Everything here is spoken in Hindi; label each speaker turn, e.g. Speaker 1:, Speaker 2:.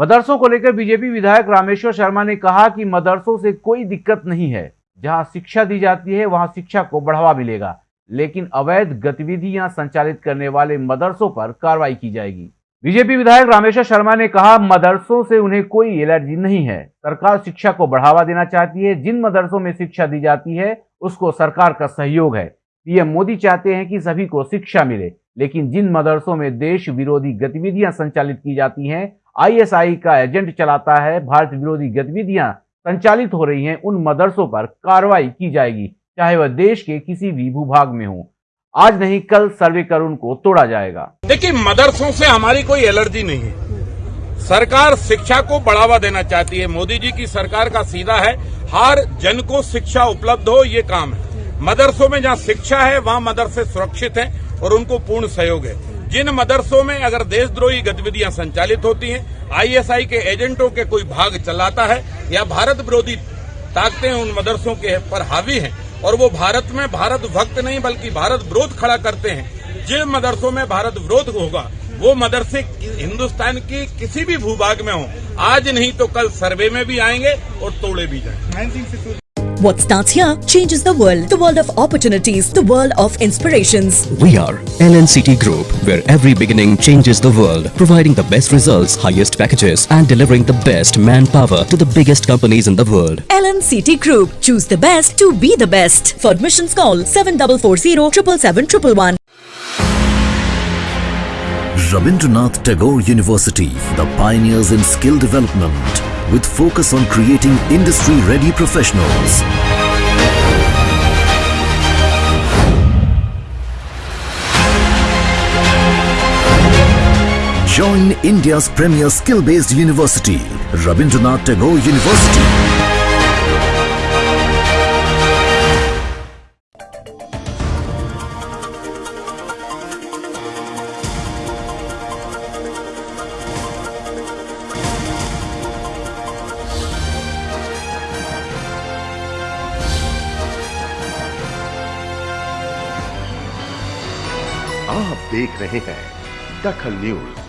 Speaker 1: मदरसों को लेकर बीजेपी विधायक रामेश्वर शर्मा ने कहा कि मदरसों से कोई दिक्कत नहीं है। जहाँ शिक्षा दी जाती है, वहाँ शिक्षा को बढ़ावा मिलेगा। लेकिन अवैध गतिविधियाँ संचालित करने वाले मदरसों पर कार्रवाई की जाएगी। बीजेपी विधायक रामेश्वर शर्मा ने कहा, मदरसों से उन्हें कोई एलर्जी नहीं है। सरकार शिक्षा को बढ़ावा देना चाहती है। जिन मदरसों में शिक्षा दी जाती है, उसको सरकार का सहयोग है। पीएम मोदी चाहते हैं कि सभी को शिक्षा मिले, लेकिन जिन मदरसों में देश विरोधी गतिविधियाँ संचालित की जाती हैं आईएसआई का एजेंट चलाता है। भारत विरोधी गतिविधियाँ संचालित हो रही हैं। उन मदरसों पर कार्रवाई की जाएगी, चाहे वह देश के किसी भी भूभाग में हो। आज नहीं, कल सर्वे कर उनको तोड़ा जाएगा।
Speaker 2: देखिए, मदरसों से हमारी कोई एलर्जी नहीं है। सरकार शिक्षा को बढ़ावा देना चाहती है। मोदी जी की सरकार का सीधा है, हर जन को शिक्षा उपलब्ध हो, ये काम है। मदरसों में जहाँ शिक्षा है, वहाँ मदरसे सुरक्षित हैं और उनको पूर्ण सहयोग है। जिन मदरसों में अगर देशद्रोही गतिविधियाँ संचालित होती हैं आईएसआई के एजेंटों के कोई भाग चलाता है, या भारत विरोधी ताकतें उन मदरसों के पर हावी हैं, और वो भारत में भारत भक्त नहीं, बल्कि भारत विरोध खड़ा करते हैं, जिन मदरसों में भारत विरोध होगा, वो मदरसे हिंदुस्तान की किसी भी भूभाग में हो। आज नहीं तो कल सर्वे में भी आएँगे और तोड़े भी जाएँगे।
Speaker 3: What starts here changes the world. The world of opportunities. The world of inspirations.
Speaker 4: We are LNCT Group, where every beginning changes the world, providing the best results, highest packages, and delivering the best manpower to the biggest companies in the world.
Speaker 3: LNCT Group. Choose the best to be the best. For admissions call 7440 777
Speaker 5: Rabindranath Tagore University, the pioneers in skill development, with focus on creating industry-ready professionals. Join India's premier skill-based university, Rabindranath Tagore University.
Speaker 6: आप देख रहे हैं दखल न्यूज़।